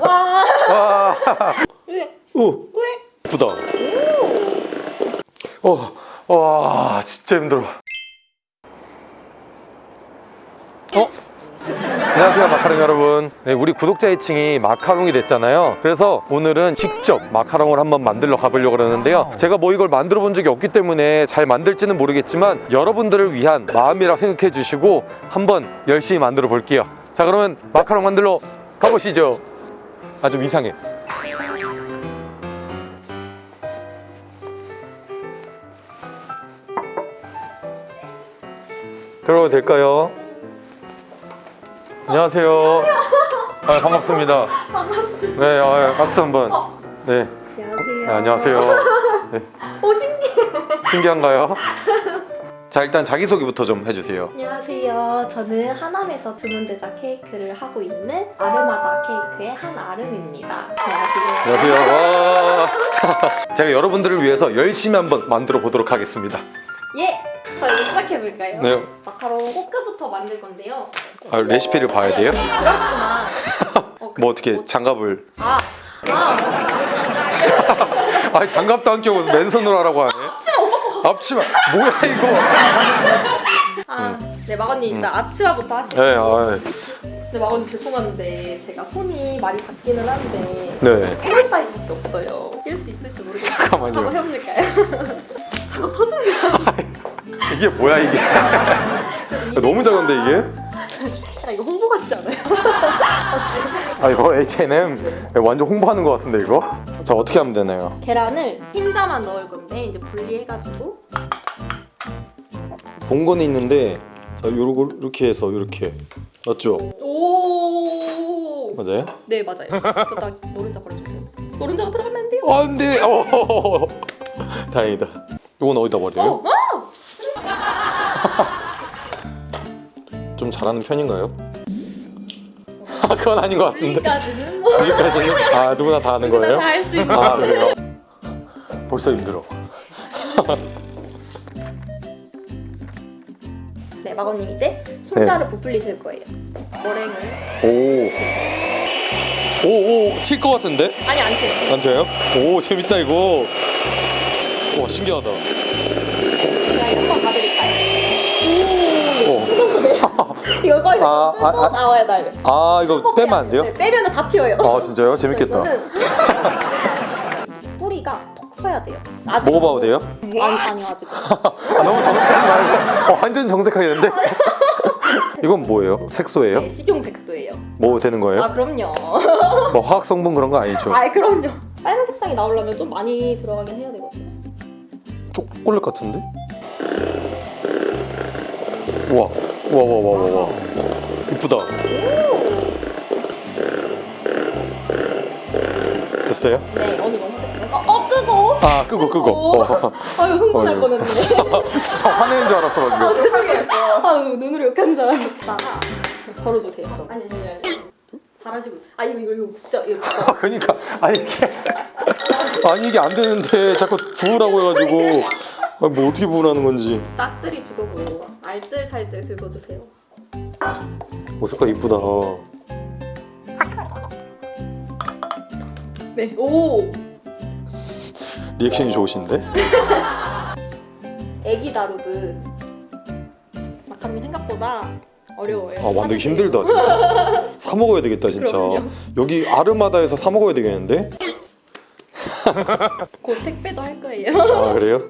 와. 와. 왜? 오. 왜? 부다. 어. 와, 진짜 힘들어. 어? 안녕하세요 마카롱 여러분 네, 우리 구독자 애칭이 마카롱이 됐잖아요 그래서 오늘은 직접 마카롱을 한번 만들러 가보려고 그러는데요 제가 뭐 이걸 만들어 본 적이 없기 때문에 잘 만들지는 모르겠지만 여러분들을 위한 마음이라 생각해 주시고 한번 열심히 만들어 볼게요 자 그러면 마카롱 만들러 가보시죠 아좀 이상해 들어도 될까요? 안녕하세요. 아, 반갑습니다. 반갑습니다. 네, 아, 박수 한번. 네, 안녕하세요. 네, 안녕하세요. 네. 오 신기해. 신기한가요? 자, 일단 자기소개부터 좀 해주세요. 안녕하세요. 저는 하남에서 주문 제작 케이크를 하고 있는 아르마다 케이크의 한아름입니다. 안녕하세요. 안녕하세요. 와. 제가 여러분들을 위해서 열심히 한번 만들어 보도록 하겠습니다. 예. 저희 시작해 볼까요? 네, 마카롱 호크부터 만들 건데요. 아, 레시피를 봐야 돼요? 그렇구나. 어, 그- 뭐 어떻게 장갑을? 아, 아, 아, 장갑도 안 끼고 맨손으로 하라고 하네. 앞치마 뭐야 이거? 아, 네 마건님 일단 앞치마부터 하시죠. 네, 아, 네 마건님 죄송한데 제가 손이 많이 닿기는 한데 네. small 사이즈밖에 없어요. 낄수 있을지 모르겠어요. 잠깐만요. 한번 해볼까요? 저거 터집니다. 이게 뭐야 이게? 너무 작은데 이게? 아, 이거 홍보 같지 않아요? 아 이거 H&M 완전 홍보하는 것 같은데 이거? 자 어떻게 하면 되나요? 계란을 흰자만 넣을 건데 이제 분리해가지고 동건이 있는데 자 요거 이렇게 해서 이렇게 맞죠? 오. 맞아요? 네 맞아요. 그러다 노른자 버려주세요. 노른자가 들어가면 안 돼요. 아 안돼! 어, 다행이다 이건 어디다 버려요? 어, 어! 좀 잘하는 편인가요? 아 그건 아닌 것 같은데 여기까지는 뭐 여기까지는? 아 누구나 다 하는 거예요? 다 할 수 있는. 아 그래요? 벌써 힘들어 네 마건님 이제 흰자를 부풀리실 거예요. 머랭을 오 오오 튈 것 같은데? 아니 안 돼요. 안 돼요? 오 재밌다 이거 와 신기하다 제가 한번 봐드릴까요? 오. 이거 거의 아, 뜯어 아, 아. 나와야 돼요. 아 이거 빼면 안 돼요? 네, 빼면은 다 튀어요. 아 진짜요? 재밌겠다 뿌리가 톡 서야 돼요. 먹어봐도 돼요? 아니 아니요 아직. 아 너무 정색하지 말고 어, 완전 정색하겠는데? 이건 뭐예요? 색소예요? 네, 식용 색소예요. 뭐 되는 거예요? 아 그럼요. 뭐 화학 성분 그런 거 아니죠? 아 그럼요. 빨간 색상이 나오려면 좀 많이 들어가긴 해야 되거든요. 초콜릿 같은데? 우와 우와 이쁘다 됐어요? 네 어느 정도 됐어요. 어, 어 끄고. 아 끄고 끄고 어. 아유 흥분할. 뻔했네. 진짜 화내는 줄 알았어 방금 아 죄송해요. 아유 눈으로 욕하는 줄 알았다. 걸어주세요. 아니 아니 아니. 잘하시고. 아 이거 이거 이거 진짜 이거 진짜. 아 그니까 아니 이게 아니 이게 안 되는데 자꾸 부으라고 해가지고 아, 뭐 어떻게 부으라는 건지 싹쓸이 주고 알뜰살뜰 긁어주세요. 오 색깔 이쁘다 네. 오. 리액션이 좋으신데? 애기 다루듯 마카롱이 생각보다 어려워요. 아 만들기 힘들다 진짜 사 먹어야 되겠다 진짜 그럼요. 여기 아르마다에서 사 먹어야 되겠는데? 곧 택배도 할 거예요. 아 그래요?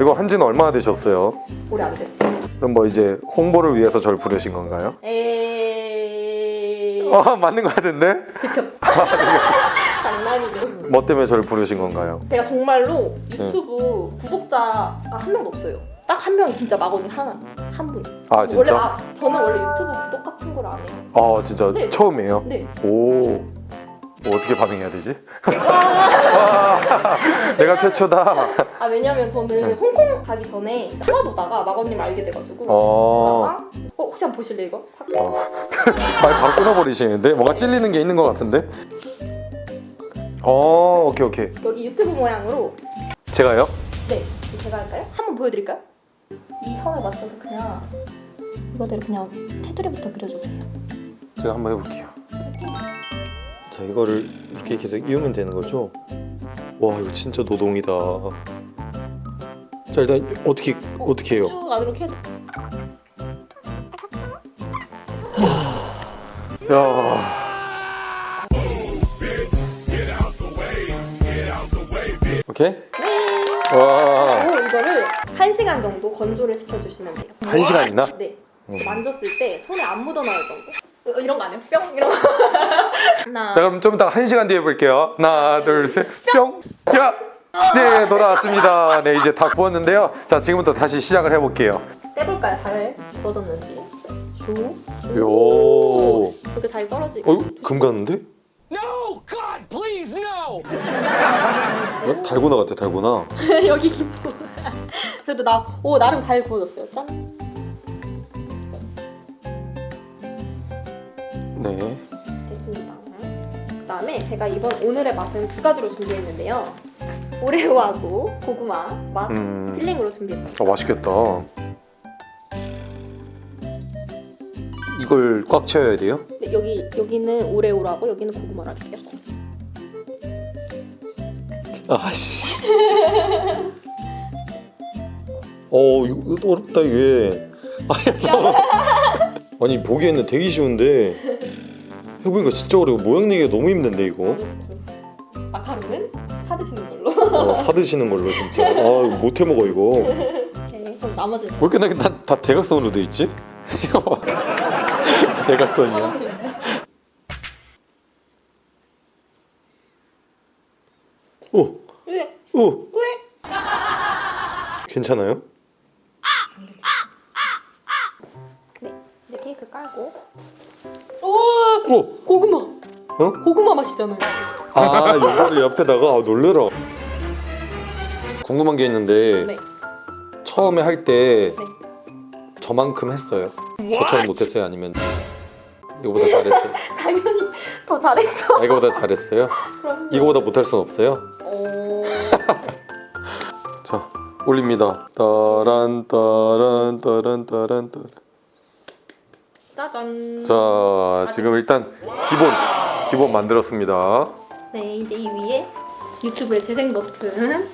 이거 한지는 얼마나 되셨어요? 오래 안 됐어요. 그럼 뭐 이제 홍보를 위해서 저를 부르신 건가요? 에이. 아 맞는 것 같은데? 들켰다. 장난이죠. 뭐 때문에 저를 부르신 건가요? 제가 정말로 네. 유튜브 구독자가 한 명도 없어요. 딱 한 명 진짜 마건이 하나 한 분. 아 진짜? 원래 아, 저는 원래 유튜브 구독 같은 걸 안 해요. 아 진짜 네. 처음이에요? 네. 오 뭐 어떻게 반응해야 되지? 와, 내가 최초다 아 왜냐면 저는 네. 홍콩 가기 전에 찾아보다가 마건님 알게 돼가지고. 어... 보다가 어 혹시 한번 보실래 이거? 어. 말 바로 끊어버리시는데? 뭔가 찔리는 게 있는 것 같은데? 어 오케이 오케이 여기 유튜브 모양으로 제가요? 네 제가 할까요? 한번 보여드릴까요? 이 선에 맞춰서 그냥 이거대로 그냥 테두리부터 그려주세요. 제가 한번 해볼게요 자 이거를 이렇게 계속 이으면 되는 거죠? 와 이거 진짜 노동이다. 자 일단 어떻게 어떻게 해요? 쭉 안으로 계속 야. 오케이? 네. 와. 그리고 이거를 1시간 정도 건조를 시켜주시면 돼요. 한 시간이나? 네. 음. 만졌을 때 손에 안 묻어나올 정도? 어, 이런 거 아니에요? 뿅 이런 거. 하나. 자 그럼 좀 이따 한 시간 뒤에 볼게요. 하나 둘셋 뿅. 야. 네 돌아왔습니다. 네 이제 다 구웠는데요. 자 지금부터 다시 시작을 해볼게요. 떼볼까요? 잘 구워졌는지. 조. 요. 이렇게 잘 떨어지. 어, 금 갔는데? No! God, please, no! 어? 달고나 같아, 달고나. 여기 깊고. 그래도 나, 오 나름 잘 구워졌어요. 짠. 네. 됐습니다. 그다음에 제가 이번 오늘의 맛은 두 가지로 준비했는데요. 오레오하고 고구마 맛 음. 필링으로 준비했어요. 아, 맛있겠다. 이걸 꽉 채워야 돼요? 근데 여기 여기는 오레오라고 여기는 고구마로 할게요. 아씨. 어, 이거 어렵다 이게. 아니 보기에는 되게 쉬운데 해보니까 진짜 어려워. 모양 내기가 너무 힘든데 이거. 마카롱은 사 드시는 걸로. 어, 사 드시는 걸로 진짜. 아, 이거 못 해 먹어 이거. 왜 오케이. 그럼 나머지는 이렇게 나, 다, 다 대각선으로 돼 있지? 이거 봐. 대각선이야. 오, 왜? 오, 왜? 괜찮아요? 오 오, 고구마. 어? 고구마 맛이잖아요. 아, 이거를 옆에다가 아, 놀래라. 궁금한 게 있는데 네. 처음에 할때 네. 저만큼 했어요. 저처럼 못했어요? 아니면 이거보다 잘했어요? 당연히 더 잘했어. 아, 이거보다 잘했어요? 그럼. 이거보다 못할 순 없어요? 오. 자, 올립니다. 따란 따란 따란 따란 따란. 짜잔. 자, 지금 일단 기본 기본 만들었습니다. 네 이제 이 위에 유튜브의 재생 버튼.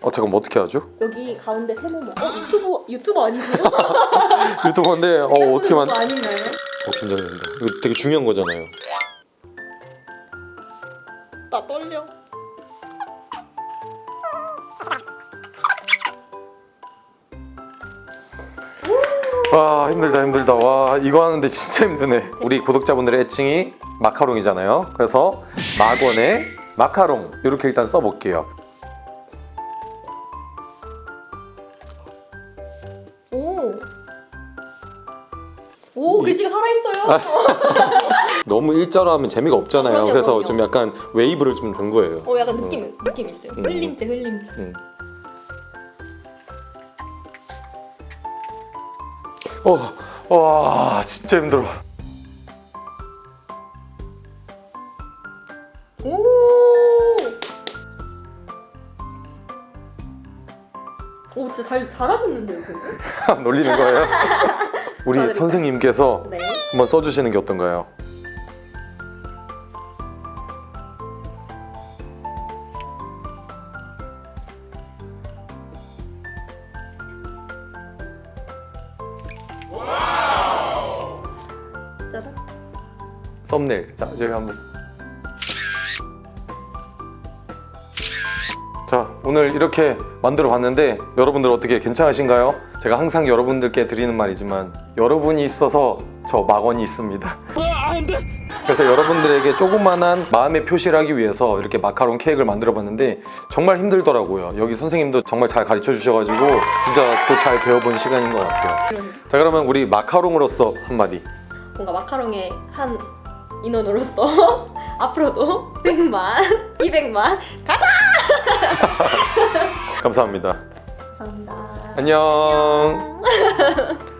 어, 잠깐 어떻게 하죠? 여기 가운데 세모모. 어 유튜브 유튜버 아니세요? 유튜버인데 어 어떻게 만? 아닌가요? 어 긴장된다. 이거 되게 중요한 거잖아요. 나 떨려. 와 힘들다 힘들다. 와 이거 하는데 진짜 힘드네. 우리 구독자분들의 애칭이 마카롱이잖아요. 그래서 막원의 마카롱 이렇게 일단 써볼게요. 오. 오 글씨가 살아있어요. 너무 일자로 하면 재미가 없잖아요. 그럼요, 그래서 그럼요. 좀 약간 웨이브를 좀 준 거예요. 어 약간 느낌 느낌 있어요. 음. 흘림체 흘림체. 음. 어, 와 진짜 힘들어. 오. 오 진짜 잘 잘하셨는데요? 놀리는 거예요? 우리 선생님께서 네. 한번 써주시는 게 어떤가요? 썸네일. 자, 저희 한번. 자, 오늘 이렇게 만들어 봤는데 여러분들 어떻게 괜찮으신가요? 제가 항상 여러분들께 드리는 말이지만 여러분이 있어서 저 막원이 있습니다. 그래서 여러분들에게 조그만한 마음의 표시를 하기 위해서 이렇게 마카롱 케이크를 만들어 봤는데 정말 힘들더라고요. 여기 선생님도 정말 잘 가르쳐 주셔가지고 진짜 또 잘 배워본 시간인 것 같아요. 자, 그러면 우리 마카롱으로서 한마디. 뭔가 마카롱의 한 인원으로서 앞으로도 100만, 200만 가자! 감사합니다. 감사합니다. 안녕.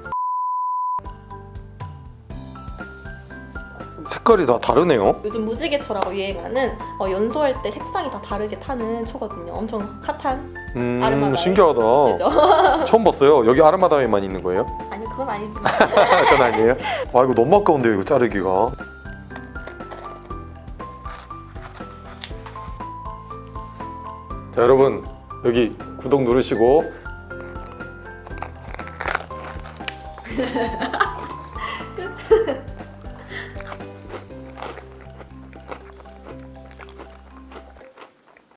색깔이 다 다르네요. 요즘 무지개초라고 유행하는 어, 연소할 때 색상이 다 다르게 타는 초거든요. 엄청 핫한 음, 아르마다이. 신기하다. 처음 봤어요. 여기 아르마다에만 있는 거예요? 아니 그건 아니지만 그건 아니에요. 아 이거 너무 아까운데요. 이거 자르기가. 자 여러분 여기 구독 누르시고